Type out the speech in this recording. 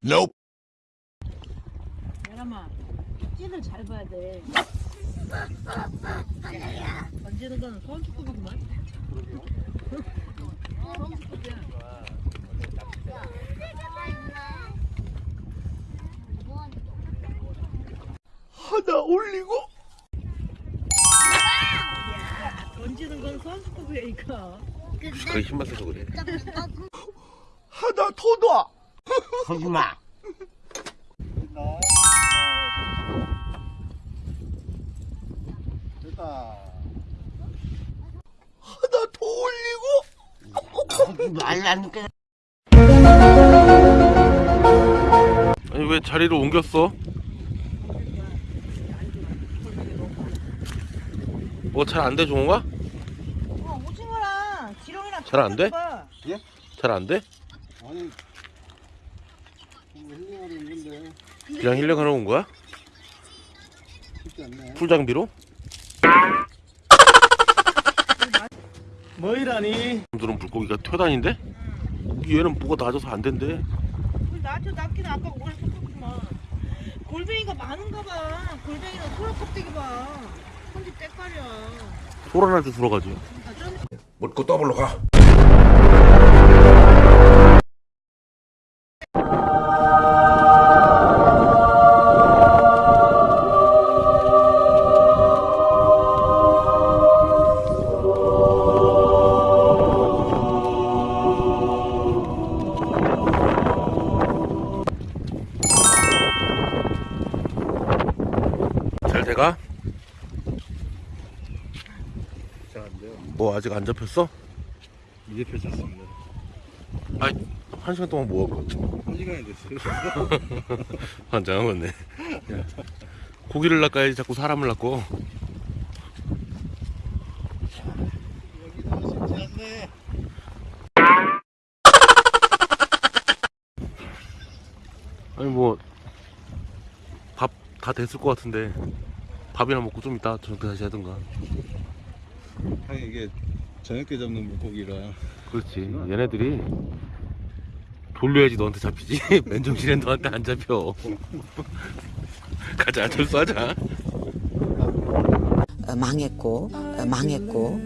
Nope. 야람아 찐을 잘 봐야 돼 던지는 거는 손수급이구만 손수급이야 하나 올리고 던지는 건 이거 그게 힘만 써서 그래. 하나 더 놔. 하지마. 하나 더 올리고 말라니까. 아니 왜 자리를 옮겼어? 뭐 잘 안돼 종호가? 어 오징어랑 지렁이랑 잘 안 돼? 봐. 잘안 돼? 아니 뭐 힐링하러 있는데 그냥 힐링하러 온 거야? 쉽지 않네 풀 장비로? 뭐이라니 들은 물고기가 퇴단인데? 얘는 뭐가 낮아서 안 된대. 물 낮춰 낮긴 아까 오래 섞었구만 골뱅이가 많은가 봐 골뱅이는 소라 껍데기 봐 손질 때깔이야 소란할 때 들어가지. 묻고 더블로 가. 뭐 아직 안 잡혔어? 이제 펼쳤습니다 아이 한 시간 동안 뭐 하고? 한 시간이 됐어요 환장한 건네. 고기를 낚아야지 자꾸 사람을 낚고. 여기도 쉽지 않네 아니 뭐 밥 다 됐을 것 같은데 밥이나 먹고 좀 이따 저녁 때 다시 하든가. 아니 이게 저녁에 잡는 물고기라 그렇지. 얘네들이 돌려야지 너한테 잡히지. 맨정신엔 너한테 안 잡혀. 가자 철수하자. 어, 망했고 어, 망했고